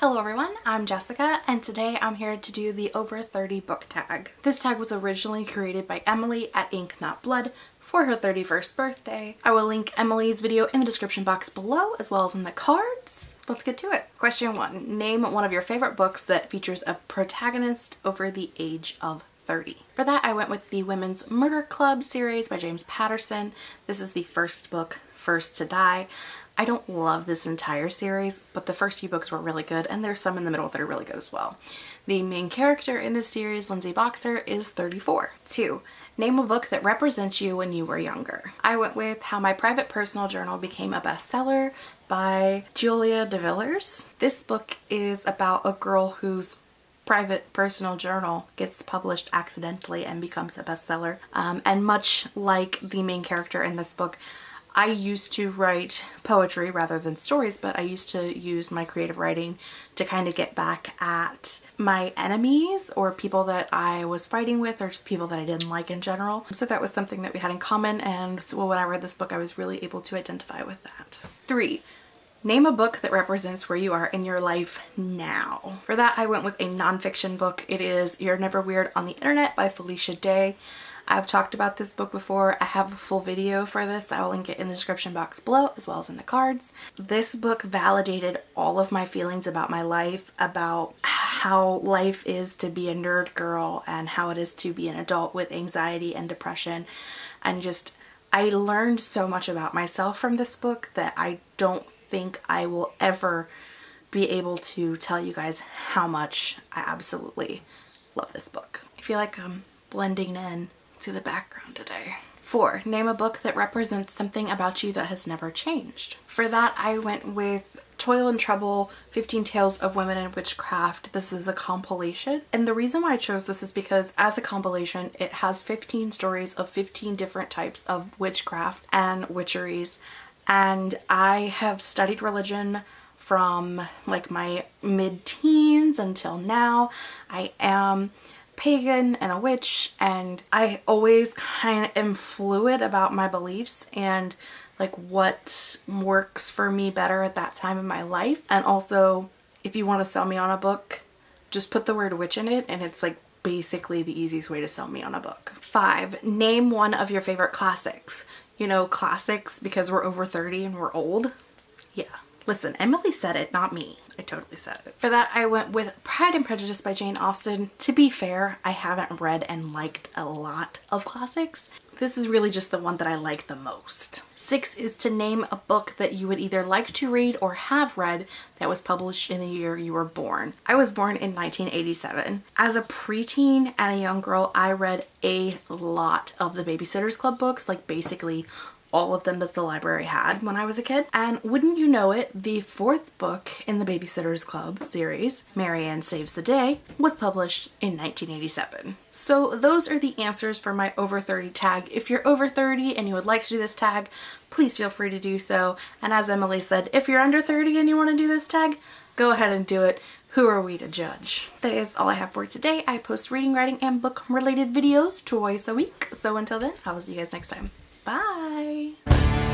Hello everyone, I'm Jessica and today I'm here to do the over 30 book tag. This tag was originally created by Emily at Ink Not Blood for her 31st birthday. I will link Emily's video in the description box below as well as in the cards. Let's get to it. Question one, name one of your favorite books that features a protagonist over the age of 30. For that I went with the Women's Murder Club series by James Patterson. This is the first book, First to Die. I don't love this entire series, but the first few books were really good and there's some in the middle that are really good as well. The main character in this series, Lindsay Boxer, is 34. Two, name a book that represents you when you were younger. I went with How My Private Personal Journal Became a Bestseller by Julia DeVillers. This book is about a girl whose private personal journal gets published accidentally and becomes a bestseller. Um, and much like the main character in this book, I used to write poetry rather than stories, but I used to use my creative writing to kind of get back at my enemies or people that I was fighting with or just people that I didn't like in general. So that was something that we had in common and so when I read this book I was really able to identify with that. Three, Name a book that represents where you are in your life now. For that, I went with a nonfiction book. It is You're Never Weird on the Internet by Felicia Day. I've talked about this book before. I have a full video for this. I will link it in the description box below as well as in the cards. This book validated all of my feelings about my life, about how life is to be a nerd girl and how it is to be an adult with anxiety and depression and just I learned so much about myself from this book that I don't think I will ever be able to tell you guys how much I absolutely love this book. I feel like I'm blending in to the background today. Four, name a book that represents something about you that has never changed. For that, I went with Toil and Trouble, 15 Tales of Women and Witchcraft. This is a compilation. And the reason why I chose this is because as a compilation, it has 15 stories of 15 different types of witchcraft and witcheries. And I have studied religion from like my mid-teens until now. I am pagan and a witch and I always kind of am fluid about my beliefs and like what works for me better at that time in my life and also if you want to sell me on a book just put the word witch in it and it's like basically the easiest way to sell me on a book. Five, name one of your favorite classics. You know, classics because we're over 30 and we're old. Yeah, Listen, Emily said it, not me. I totally said it. For that, I went with Pride and Prejudice by Jane Austen. To be fair, I haven't read and liked a lot of classics. This is really just the one that I like the most. Six is to name a book that you would either like to read or have read that was published in the year you were born. I was born in 1987. As a preteen and a young girl, I read a lot of the Babysitter's Club books, like basically all of them that the library had when I was a kid. And wouldn't you know it, the fourth book in the Babysitter's Club series, Mary Anne Saves the Day, was published in 1987. So those are the answers for my over 30 tag. If you're over 30 and you would like to do this tag, please feel free to do so. And as Emily said, if you're under 30 and you want to do this tag, go ahead and do it. Who are we to judge? That is all I have for today. I post reading, writing, and book related videos twice a week. So until then, I will see you guys next time. Bye!